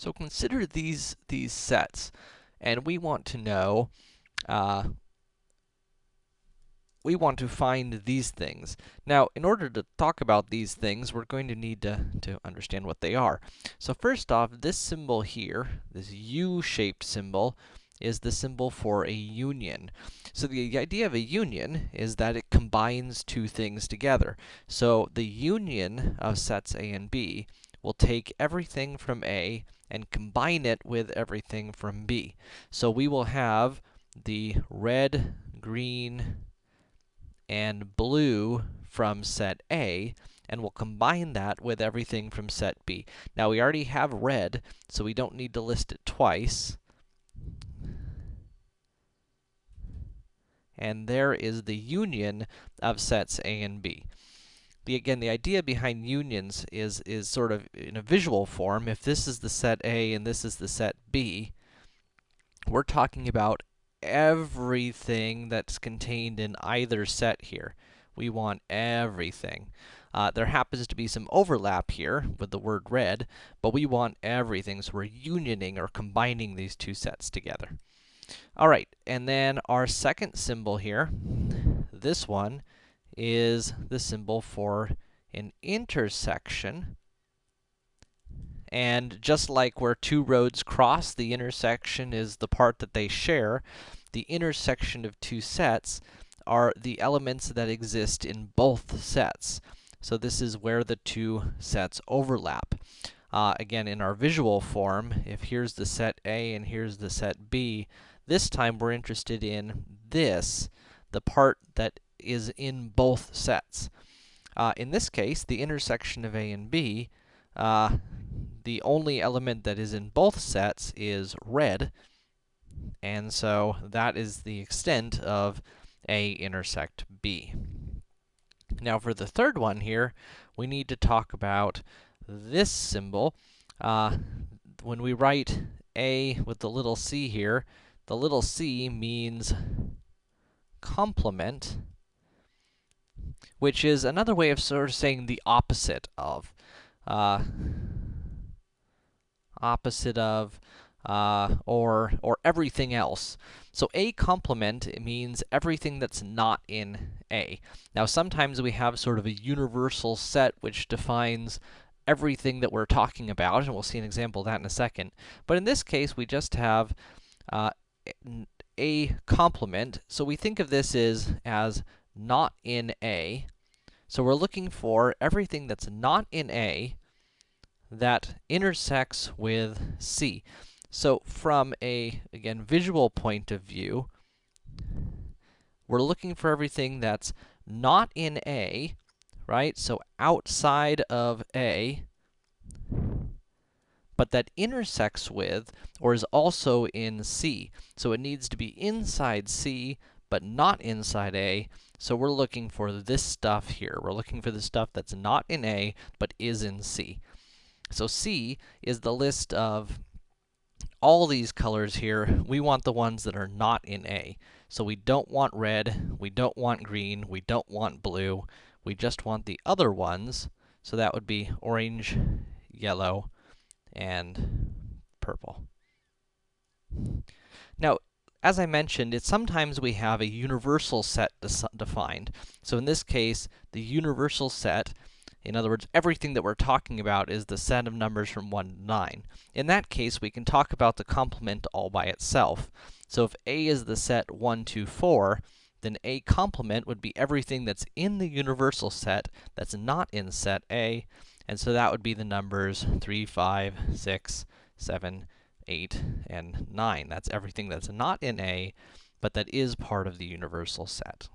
So consider these, these sets, and we want to know, uh, we want to find these things. Now, in order to talk about these things, we're going to need to, to understand what they are. So first off, this symbol here, this U-shaped symbol, is the symbol for a union. So the idea of a union is that it combines two things together. So the union of sets A and B will take everything from A and combine it with everything from B. So we will have the red, green, and blue from set A, and we'll combine that with everything from set B. Now, we already have red, so we don't need to list it twice. And there is the union of sets A and B the again, the idea behind unions is is sort of in a visual form. If this is the set A and this is the set B, we're talking about everything that's contained in either set here. We want everything. Uh, there happens to be some overlap here with the word red, but we want everything, so we're unioning or combining these two sets together. All right, and then our second symbol here, this one, is the symbol for an intersection. And just like where two roads cross, the intersection is the part that they share. The intersection of two sets are the elements that exist in both sets. So this is where the two sets overlap. Uh, again, in our visual form, if here's the set A and here's the set B, this time we're interested in this, the part that is in both sets. Uh, in this case, the intersection of A and B, uh, the only element that is in both sets is red, and so that is the extent of A intersect B. Now, for the third one here, we need to talk about this symbol. Uh, when we write A with the little c here, the little c means complement, which is another way of sort of saying the opposite of. Uh, opposite of, uh, or, or everything else. So A complement means everything that's not in A. Now, sometimes we have sort of a universal set which defines everything that we're talking about, and we'll see an example of that in a second. But in this case, we just have uh, A complement, so we think of this as, as not in A. So we're looking for everything that's not in A that intersects with C. So from a, again, visual point of view, we're looking for everything that's not in A, right? So outside of A, but that intersects with, or is also in C. So it needs to be inside C, but not inside A, so we're looking for this stuff here. We're looking for the stuff that's not in A, but is in C. So C is the list of all these colors here. We want the ones that are not in A. So we don't want red, we don't want green, we don't want blue. We just want the other ones. So that would be orange, yellow, and purple. As I mentioned, it's sometimes we have a universal set defined. So in this case, the universal set, in other words, everything that we're talking about is the set of numbers from 1 to 9. In that case, we can talk about the complement all by itself. So if A is the set 1, 2, 4, then A complement would be everything that's in the universal set that's not in set A, and so that would be the numbers 3, 5, 6, 7, 8, and 9. That's everything that's not in A, but that is part of the universal set.